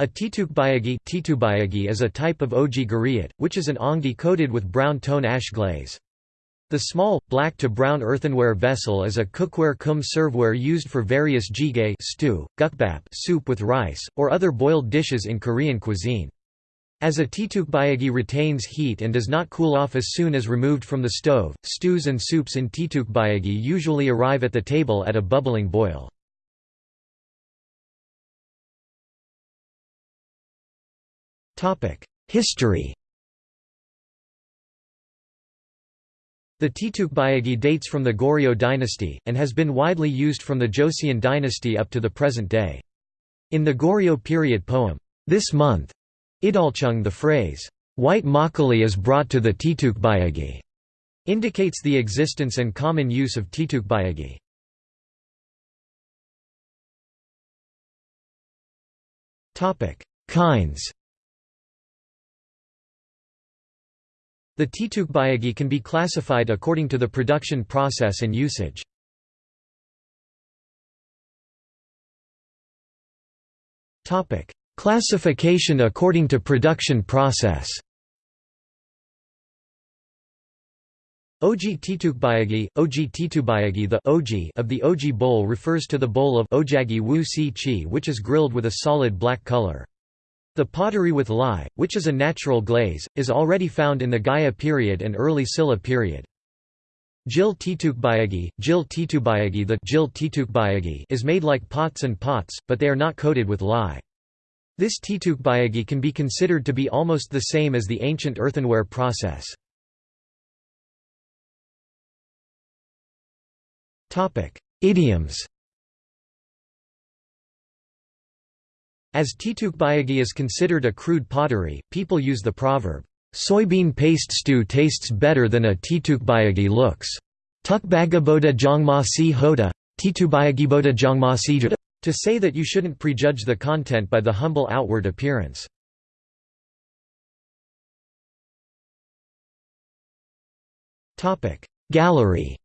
A titukbayagi is a type of oji guriat, which is an onggi coated with brown tone ash glaze. The small, black to brown earthenware vessel is a cookware cum serveware used for various jjigae stew, gukbap soup with rice, or other boiled dishes in Korean cuisine. As a titukbayagi retains heat and does not cool off as soon as removed from the stove, stews and soups in titukbayagi usually arrive at the table at a bubbling boil. History The titukbayagi dates from the Goryeo dynasty, and has been widely used from the Joseon dynasty up to the present day. In the Goryeo period poem, This Month, Idalchung the phrase, White makgeolli is brought to the titukbayagi, indicates the existence and common use of titukbayagi. Kinds The titukbayagi can be classified according to the production process and usage. Classification according to production process Oji titukbayagi, oji titubayagi the oji of the oji bowl refers to the bowl of ojagi wu si chi which is grilled with a solid black color. The pottery with lye, which is a natural glaze, is already found in the Gaya period and early Silla period. Jil titukbayagi, Jil titubayagi The Jil titukbayagi is made like pots and pots, but they are not coated with lye. This titukbayagi can be considered to be almost the same as the ancient earthenware process. Idioms As titukbayagi is considered a crude pottery, people use the proverb, "'Soybean paste stew tastes better than a titukbayagi looks' Tukbagaboda jongma si hoda, titubayagiboda jongma si to say that you shouldn't prejudge the content by the humble outward appearance. Gallery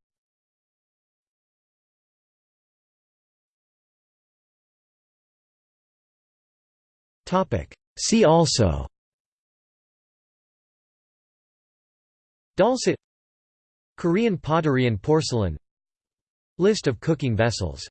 See also. Dolsot. Korean pottery and porcelain. List of cooking vessels